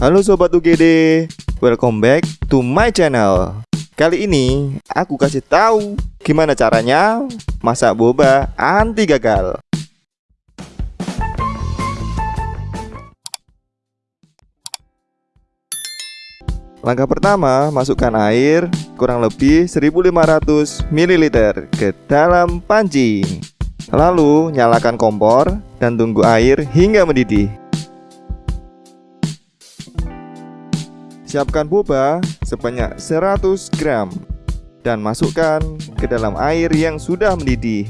Halo Sobat UGD, welcome back to my channel Kali ini aku kasih tahu gimana caranya masak boba anti gagal Langkah pertama, masukkan air kurang lebih 1500 ml ke dalam panci. Lalu, nyalakan kompor dan tunggu air hingga mendidih. Siapkan boba sebanyak 100 gram dan masukkan ke dalam air yang sudah mendidih.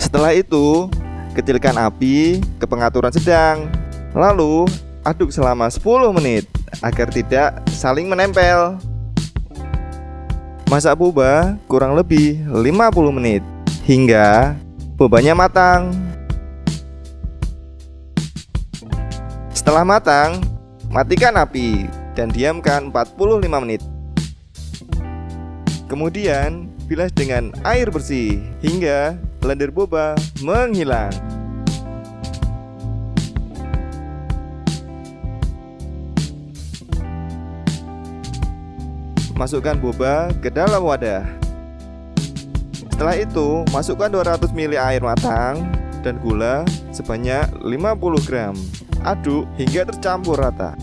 Setelah itu, kecilkan api ke pengaturan sedang. Lalu, aduk selama 10 menit agar tidak saling menempel. Masak boba kurang lebih 50 menit hingga bobanya matang. Setelah matang, matikan api dan diamkan 45 menit. Kemudian, bilas dengan air bersih hingga lendir boba menghilang. Masukkan boba ke dalam wadah Setelah itu masukkan 200 ml air matang dan gula sebanyak 50 gram Aduk hingga tercampur rata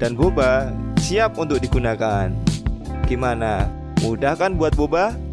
Dan boba siap untuk digunakan Gimana? Mudah kan buat boba?